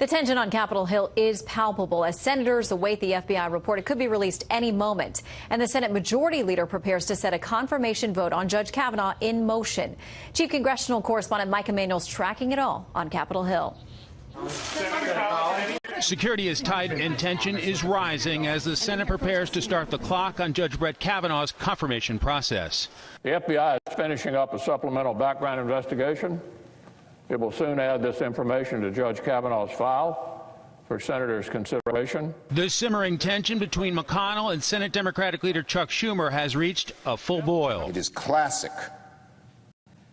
The tension on Capitol Hill is palpable as senators await the FBI report. It could be released any moment. And the Senate Majority Leader prepares to set a confirmation vote on Judge Kavanaugh in motion. Chief Congressional Correspondent Mike Emanuel's tracking it all on Capitol Hill. Security is tight and tension is rising as the Senate prepares to start the clock on Judge Brett Kavanaugh's confirmation process. The FBI is finishing up a supplemental background investigation it will soon add this information to Judge Kavanaugh's file for Senators' consideration. The simmering tension between McConnell and Senate Democratic leader Chuck Schumer has reached a full boil. It is classic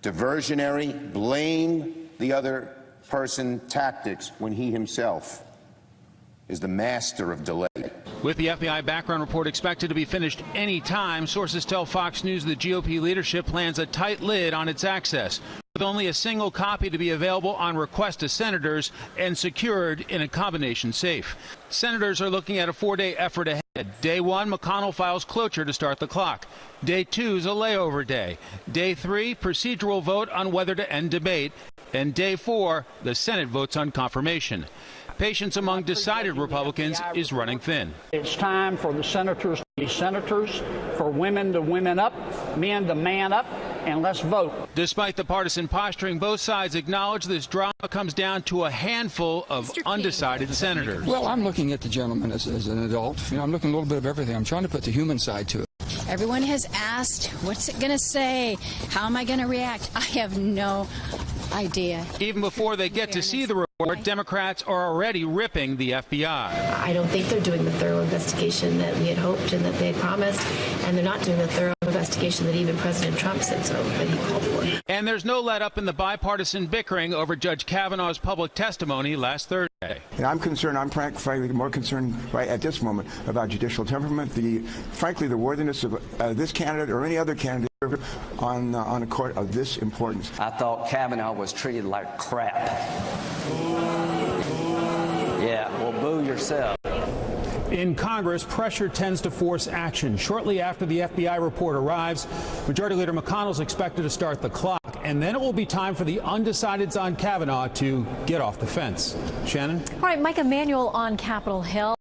diversionary, blame the other person tactics when he himself is the master of delay. With the FBI background report expected to be finished any time, sources tell Fox News the GOP leadership plans a tight lid on its access with only a single copy to be available on request to senators and secured in a combination safe. Senators are looking at a four-day effort ahead. Day one, McConnell files cloture to start the clock. Day two is a layover day. Day three, procedural vote on whether to end debate. And day four, the Senate votes on confirmation. Patience among decided Republicans is running thin. It's time for the senators to be senators, for women to women up, men to man up, and let's vote. Despite the partisan posturing, both sides acknowledge this drama comes down to a handful of undecided senators. Well, I'm looking at the gentleman as, as an adult. You know, I'm looking a little bit of everything. I'm trying to put the human side to it. Everyone has asked, what's it going to say? How am I going to react? I have no idea. Even before they get to see the report, Democrats are already ripping the FBI. I don't think they're doing the thorough investigation that we had hoped and that they had promised, and they're not doing the thorough investigation that even President Trump said so, that he called for. And there's no let up in the bipartisan bickering over Judge Kavanaugh's public testimony last Thursday. And I'm concerned, I'm frankly more concerned right at this moment about judicial temperament, the frankly the worthiness of uh, this candidate or any other candidate on uh, on a court of this importance. I thought Kavanaugh was treated like crap. Yeah, well, boo yourself. In Congress, pressure tends to force action. Shortly after the FBI report arrives, Majority Leader McConnell is expected to start the clock, and then it will be time for the undecideds on Kavanaugh to get off the fence. Shannon? All right, Mike Emanuel on Capitol Hill.